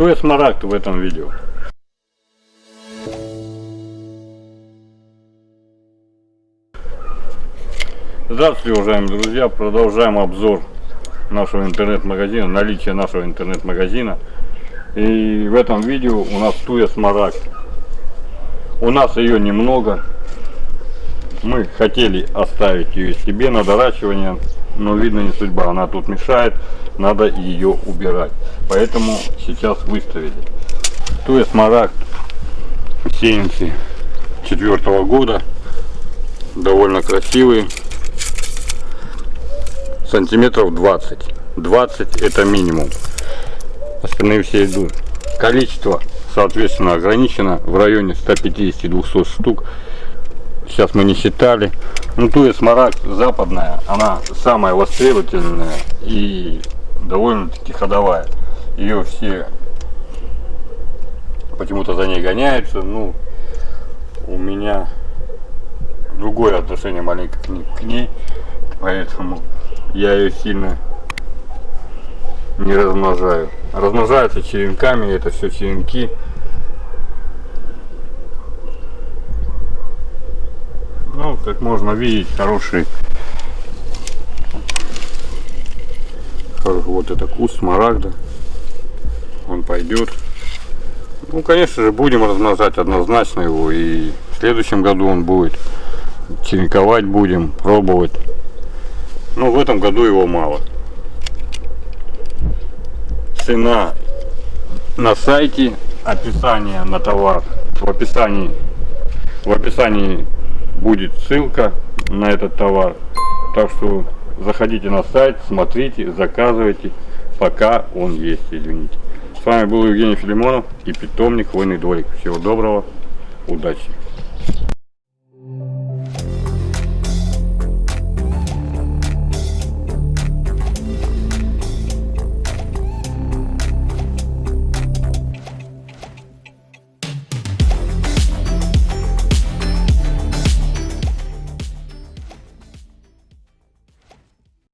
Кто я смарагд в этом видео? Здравствуйте, уважаемые друзья! Продолжаем обзор нашего интернет-магазина, наличие нашего интернет-магазина. И в этом видео у нас туя смарагд. У нас ее немного. Мы хотели оставить ее себе на доращивание, но видно не судьба. Она тут мешает, надо ее убирать. Поэтому сейчас выставили. Туя смарагд сеянцы четвертого года. Довольно красивые сантиметров 20 20 это минимум остальные все идут количество соответственно ограничено в районе 150-200 штук сейчас мы не считали ну туя смарагд западная она самая востребовательная и довольно-таки ходовая ее все почему-то за ней гоняются ну у меня другое отношение маленько к ней поэтому я ее сильно не размножаю. Размножаются черенками, это все черенки. Ну, как можно видеть, хороший, вот это куст смарагда. Он пойдет. Ну, конечно же, будем размножать однозначно его. И в следующем году он будет. Черенковать будем, пробовать. Но в этом году его мало. Цена на сайте, описание на товар. В описании, в описании будет ссылка на этот товар. Так что заходите на сайт, смотрите, заказывайте, пока он есть, извините. С вами был Евгений Филимонов и питомник Хвойный дворик. Всего доброго, удачи!